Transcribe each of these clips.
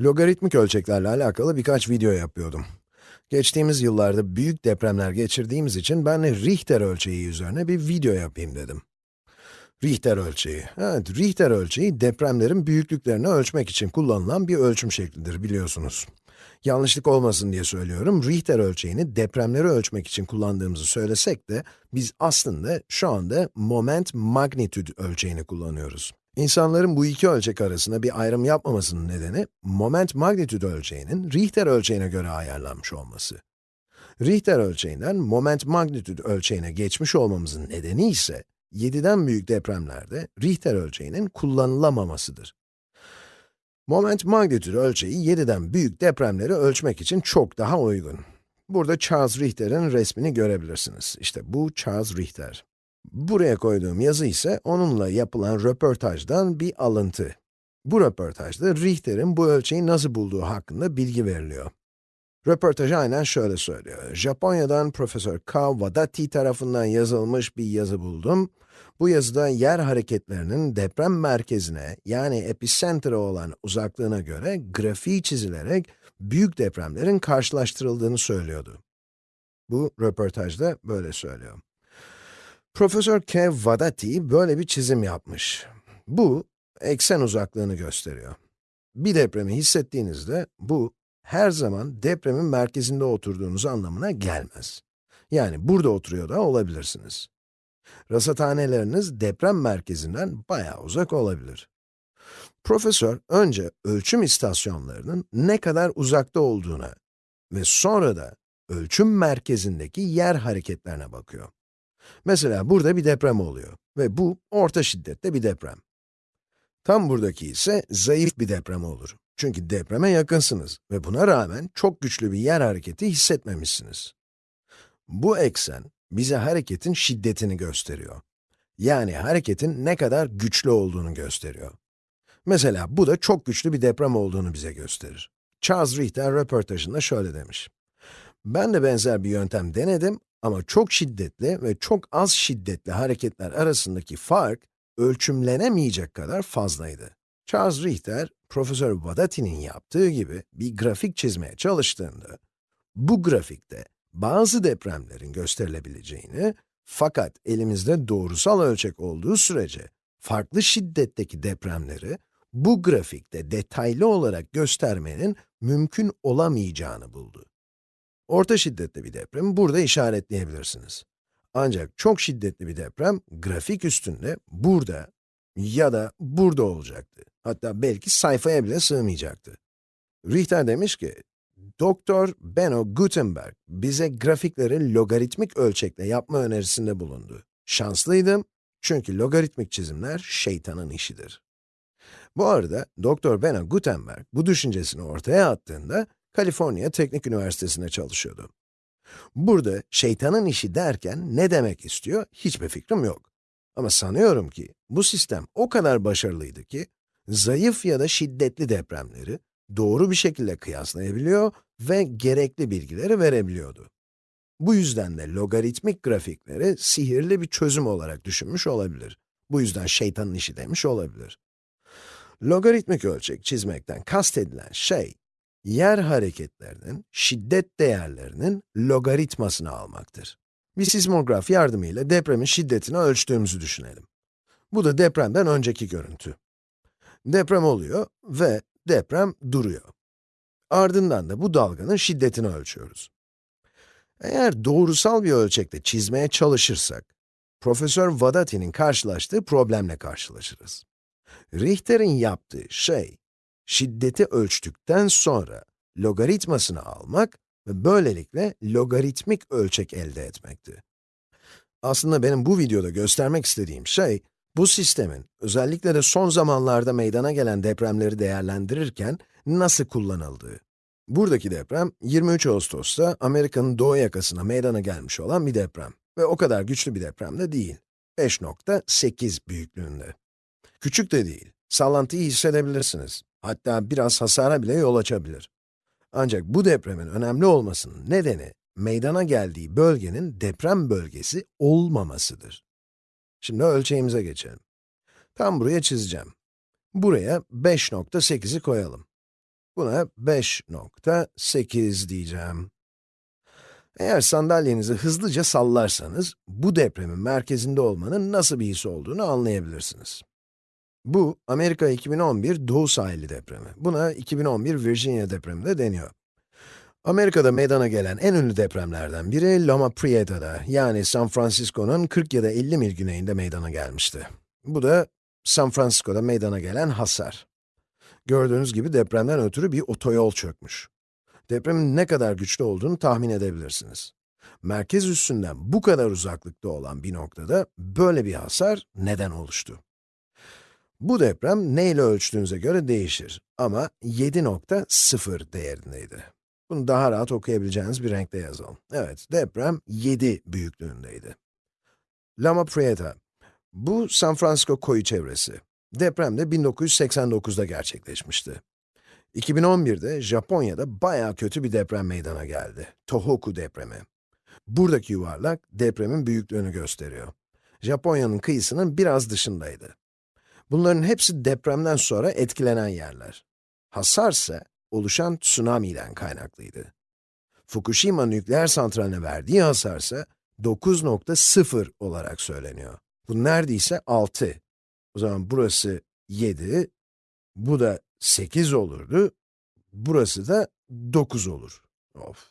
Logaritmik ölçeklerle alakalı birkaç video yapıyordum. Geçtiğimiz yıllarda büyük depremler geçirdiğimiz için ben de Richter ölçeği üzerine bir video yapayım dedim. Richter ölçeği. Evet, Richter ölçeği depremlerin büyüklüklerini ölçmek için kullanılan bir ölçüm şeklidir biliyorsunuz. Yanlışlık olmasın diye söylüyorum, Richter ölçeğini depremleri ölçmek için kullandığımızı söylesek de, biz aslında şu anda moment magnitude ölçeğini kullanıyoruz. İnsanların bu iki ölçek arasında bir ayrım yapmamasının nedeni, moment magnitude ölçeğinin Richter ölçeğine göre ayarlanmış olması. Richter ölçeğinden moment magnitude ölçeğine geçmiş olmamızın nedeni ise, 7'den büyük depremlerde Richter ölçeğinin kullanılamamasıdır. Moment magnitude ölçeği 7'den büyük depremleri ölçmek için çok daha uygun. Burada Charles Richter'in resmini görebilirsiniz. İşte bu Charles Richter. Buraya koyduğum yazı ise onunla yapılan röportajdan bir alıntı. Bu röportajda Richter'in bu ölçeği nasıl bulduğu hakkında bilgi veriliyor. Röportaj aynen şöyle söylüyor. Japonya'dan Profesör K. Wadati tarafından yazılmış bir yazı buldum. Bu yazıda yer hareketlerinin deprem merkezine, yani epicenter'a olan uzaklığına göre grafiği çizilerek büyük depremlerin karşılaştırıldığını söylüyordu. Bu röportajda böyle söylüyor. Profesör K. Wadati böyle bir çizim yapmış. Bu, eksen uzaklığını gösteriyor. Bir depremi hissettiğinizde, bu, her zaman depremin merkezinde oturduğunuz anlamına gelmez. Yani burada oturuyor da olabilirsiniz. Rasathaneleriniz deprem merkezinden bayağı uzak olabilir. Profesör önce ölçüm istasyonlarının ne kadar uzakta olduğuna ve sonra da ölçüm merkezindeki yer hareketlerine bakıyor. Mesela burada bir deprem oluyor ve bu orta şiddette bir deprem. Tam buradaki ise zayıf bir deprem olur. Çünkü depreme yakınsınız ve buna rağmen çok güçlü bir yer hareketi hissetmemişsiniz. Bu eksen, bize hareketin şiddetini gösteriyor. Yani hareketin ne kadar güçlü olduğunu gösteriyor. Mesela bu da çok güçlü bir deprem olduğunu bize gösterir. Charles Richter röportajında şöyle demiş. Ben de benzer bir yöntem denedim ama çok şiddetli ve çok az şiddetli hareketler arasındaki fark ölçümlenemeyecek kadar fazlaydı. Charles Richter, Profesör Wadati'nin yaptığı gibi bir grafik çizmeye çalıştığında, bu grafikte bazı depremlerin gösterilebileceğini, fakat elimizde doğrusal ölçek olduğu sürece, farklı şiddetteki depremleri bu grafikte detaylı olarak göstermenin mümkün olamayacağını buldu. Orta şiddetli bir depremi burada işaretleyebilirsiniz. Ancak çok şiddetli bir deprem, grafik üstünde burada ya da burada olacaktı. Hatta belki sayfaya bile sığmayacaktı. Richter demiş ki, Doktor Benno Gutenberg bize grafikleri logaritmik ölçekle yapma önerisinde bulundu. Şanslıydım çünkü logaritmik çizimler şeytanın işidir. Bu arada Doktor Benno Gutenberg bu düşüncesini ortaya attığında Kaliforniya Teknik Üniversitesi'nde çalışıyordu. Burada şeytanın işi derken ne demek istiyor hiçbir fikrim yok. Ama sanıyorum ki bu sistem o kadar başarılıydı ki zayıf ya da şiddetli depremleri doğru bir şekilde kıyaslayabiliyor ve gerekli bilgileri verebiliyordu. Bu yüzden de logaritmik grafikleri sihirli bir çözüm olarak düşünmüş olabilir. Bu yüzden şeytanın işi demiş olabilir. Logaritmik ölçek çizmekten kastedilen şey, yer hareketlerinin şiddet değerlerinin logaritmasını almaktır. Bir sismograf yardımıyla depremin şiddetini ölçtüğümüzü düşünelim. Bu da depremden önceki görüntü. Deprem oluyor ve deprem duruyor. Ardından da bu dalganın şiddetini ölçüyoruz. Eğer doğrusal bir ölçekte çizmeye çalışırsak, Profesör Wadati'nin karşılaştığı problemle karşılaşırız. Richter'in yaptığı şey, şiddeti ölçtükten sonra logaritmasını almak ve böylelikle logaritmik ölçek elde etmekti. Aslında benim bu videoda göstermek istediğim şey, bu sistemin, özellikle de son zamanlarda meydana gelen depremleri değerlendirirken nasıl kullanıldığı. Buradaki deprem, 23 Ağustos'ta Amerika'nın doğu yakasına meydana gelmiş olan bir deprem. Ve o kadar güçlü bir deprem de değil. 5.8 büyüklüğünde. Küçük de değil. Sallantıyı hissedebilirsiniz. Hatta biraz hasara bile yol açabilir. Ancak bu depremin önemli olmasının nedeni, meydana geldiği bölgenin deprem bölgesi olmamasıdır. Şimdi ölçeğimize geçelim. Tam buraya çizeceğim. Buraya 5.8'i koyalım. Buna 5.8 diyeceğim. Eğer sandalyenizi hızlıca sallarsanız, bu depremin merkezinde olmanın nasıl bir his olduğunu anlayabilirsiniz. Bu, Amerika 2011 Doğu Sahili depremi. Buna 2011 Virginia depremi de deniyor. Amerika'da meydana gelen en ünlü depremlerden biri Loma Prieta'da, yani San Francisco'nun 40 ya da 50 mil güneyinde meydana gelmişti. Bu da San Francisco'da meydana gelen hasar. Gördüğünüz gibi depremden ötürü bir otoyol çökmüş. Depremin ne kadar güçlü olduğunu tahmin edebilirsiniz. Merkez üssünden bu kadar uzaklıkta olan bir noktada böyle bir hasar neden oluştu? Bu deprem neyle ölçtüğünüze göre değişir ama 7.0 değerindeydi. Bunu daha rahat okuyabileceğiniz bir renkte yazalım. Evet, deprem 7 büyüklüğündeydi. Loma Prieta. Bu San Francisco koyu çevresi. Deprem de 1989'da gerçekleşmişti. 2011'de Japonya'da bayağı kötü bir deprem meydana geldi. Tohoku depremi. Buradaki yuvarlak depremin büyüklüğünü gösteriyor. Japonya'nın kıyısının biraz dışındaydı. Bunların hepsi depremden sonra etkilenen yerler. Hasar ise oluşan tsunami'den kaynaklıydı. Fukushima nükleer santraline verdiği hasar ise 9.0 olarak söyleniyor. Bu neredeyse 6. O zaman burası 7, bu da 8 olurdu, burası da 9 olur. Of.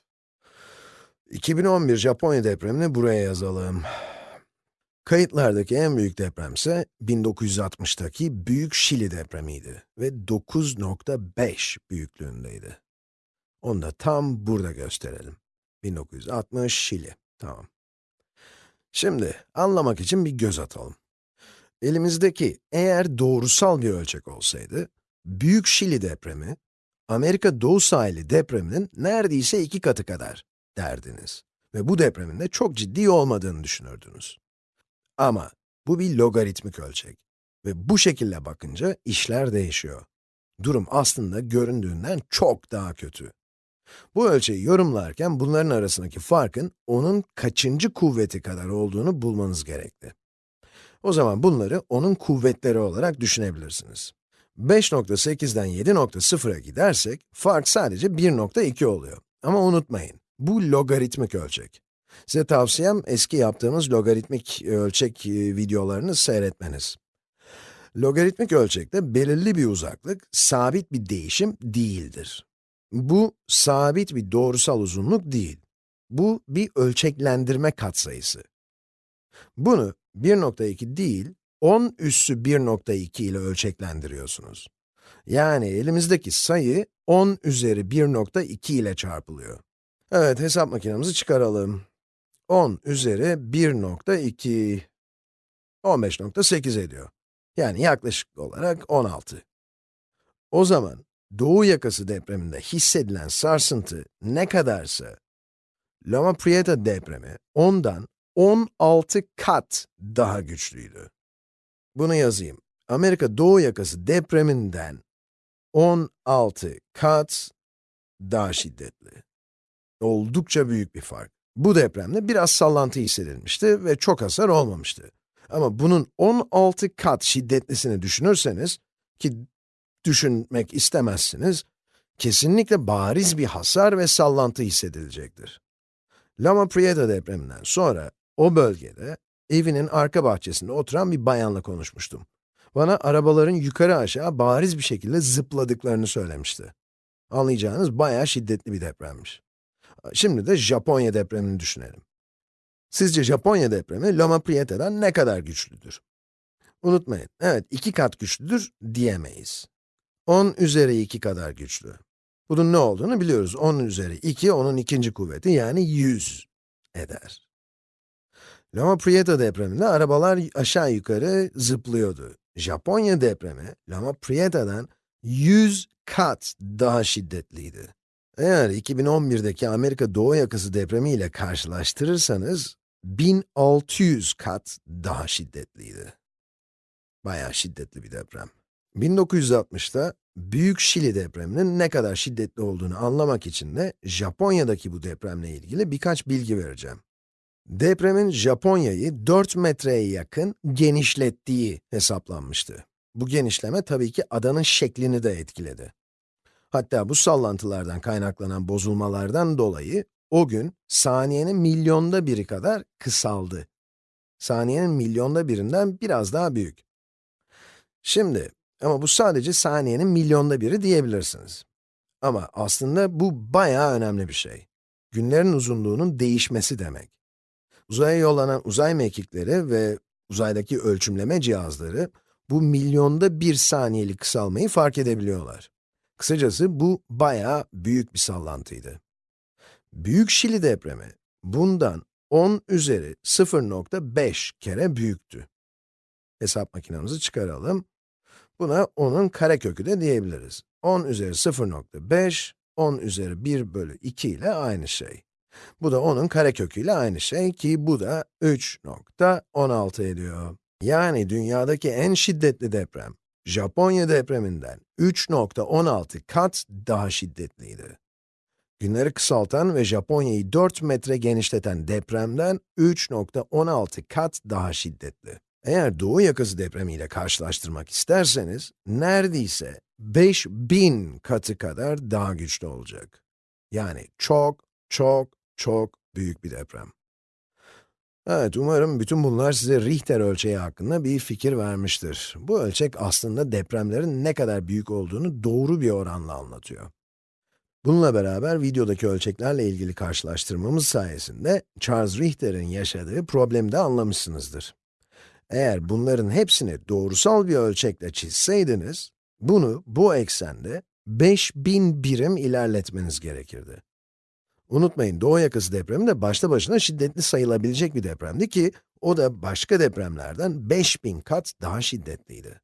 2011 Japonya depremini buraya yazalım. Kayıtlardaki en büyük deprem ise 1960'taki Büyük Şili depremiydi ve 9.5 büyüklüğündeydi. Onu da tam burada gösterelim. 1960 Şili, tamam. Şimdi, anlamak için bir göz atalım. Elimizdeki eğer doğrusal bir ölçek olsaydı, Büyük Şili depremi, Amerika Doğu Sahili depreminin neredeyse iki katı kadar derdiniz. Ve bu depremin de çok ciddi olmadığını düşünürdünüz. Ama bu bir logaritmik ölçek. Ve bu şekilde bakınca işler değişiyor. Durum aslında göründüğünden çok daha kötü. Bu ölçeği yorumlarken bunların arasındaki farkın onun kaçıncı kuvveti kadar olduğunu bulmanız gerekli. O zaman bunları onun kuvvetleri olarak düşünebilirsiniz. 5.8'den 7.0'a gidersek, fark sadece 1.2 oluyor. Ama unutmayın, bu logaritmik ölçek. Size tavsiyem eski yaptığımız logaritmik ölçek e, videolarını seyretmeniz. Logaritmik ölçekte belirli bir uzaklık, sabit bir değişim değildir. Bu, sabit bir doğrusal uzunluk değil. Bu, bir ölçeklendirme katsayısı. Bunu 1.2 değil, 10 üssü 1.2 ile ölçeklendiriyorsunuz. Yani elimizdeki sayı 10 üzeri 1.2 ile çarpılıyor. Evet, hesap makinemizi çıkaralım. 10 üzeri 1.2, 15.8 ediyor. Yani yaklaşık olarak 16. O zaman, Doğu yakası depreminde hissedilen sarsıntı ne kadarsa, Loma Prieta depremi ondan 16 kat daha güçlüydü. Bunu yazayım. Amerika Doğu yakası depreminden 16 kat daha şiddetli. Oldukça büyük bir fark. Bu depremde biraz sallantı hissedilmişti ve çok hasar olmamıştı. Ama bunun 16 kat şiddetlisini düşünürseniz, ki düşünmek istemezsiniz, kesinlikle bariz bir hasar ve sallantı hissedilecektir. Loma Prieta depreminden sonra o bölgede evinin arka bahçesinde oturan bir bayanla konuşmuştum. Bana arabaların yukarı aşağı bariz bir şekilde zıpladıklarını söylemişti. Anlayacağınız bayağı şiddetli bir depremmiş. Şimdi de Japonya depremini düşünelim. Sizce Japonya depremi Loma Prieta'dan ne kadar güçlüdür? Unutmayın, evet iki kat güçlüdür diyemeyiz. 10 üzeri 2 kadar güçlü. Bunun ne olduğunu biliyoruz. 10 üzeri 2, onun ikinci kuvveti yani 100 eder. Loma Prieta depreminde arabalar aşağı yukarı zıplıyordu. Japonya depremi, Loma Prieta'dan 100 kat daha şiddetliydi. Eğer 2011'deki Amerika Doğu yakası depremi ile karşılaştırırsanız, 1600 kat daha şiddetliydi. Bayağı şiddetli bir deprem. 1960'ta Büyük Şili depreminin ne kadar şiddetli olduğunu anlamak için de Japonya'daki bu depremle ilgili birkaç bilgi vereceğim. Depremin Japonya'yı 4 metreye yakın genişlettiği hesaplanmıştı. Bu genişleme tabii ki adanın şeklini de etkiledi. Hatta bu sallantılardan kaynaklanan bozulmalardan dolayı o gün saniyenin milyonda biri kadar kısaldı. Saniyenin milyonda birinden biraz daha büyük. Şimdi, ama bu sadece saniyenin milyonda biri diyebilirsiniz. Ama aslında bu bayağı önemli bir şey. Günlerin uzunluğunun değişmesi demek. Uzaya yollanan uzay mekikleri ve uzaydaki ölçümleme cihazları, bu milyonda bir saniyelik kısalmayı fark edebiliyorlar. Kısacası bu bayağı büyük bir sallantıydı. Büyük Şili depremi, bundan 10 üzeri 0.5 kere büyüktü. Hesap makinemizi çıkaralım. Buna 10'un karekökü de diyebiliriz. 10 üzeri 0.5, 10 üzeri 1 bölü 2 ile aynı şey. Bu da 10'un karekökü ile aynı şey ki bu da 3.16 ediyor. Yani dünyadaki en şiddetli deprem, Japonya depreminden 3.16 kat daha şiddetliydi. Günleri kısaltan ve Japonya'yı 4 metre genişleten depremden 3.16 kat daha şiddetli. Eğer Doğu yakası depremiyle karşılaştırmak isterseniz, neredeyse 5000 katı kadar daha güçlü olacak. Yani çok, çok, çok büyük bir deprem. Evet, umarım bütün bunlar size Richter ölçeği hakkında bir fikir vermiştir. Bu ölçek aslında depremlerin ne kadar büyük olduğunu doğru bir oranla anlatıyor. Bununla beraber videodaki ölçeklerle ilgili karşılaştırmamız sayesinde Charles Richter'in yaşadığı problemi de anlamışsınızdır. Eğer bunların hepsini doğrusal bir ölçekle çizseydiniz, bunu bu eksende 5000 birim ilerletmeniz gerekirdi. Unutmayın, Doğu yakası depremi de başta başına şiddetli sayılabilecek bir depremdi ki, o da başka depremlerden 5000 kat daha şiddetliydi.